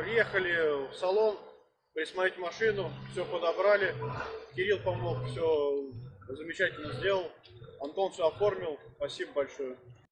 Приехали в салон, присмотреть машину, все подобрали. Кирилл помог, все замечательно сделал. Антон все оформил. Спасибо большое.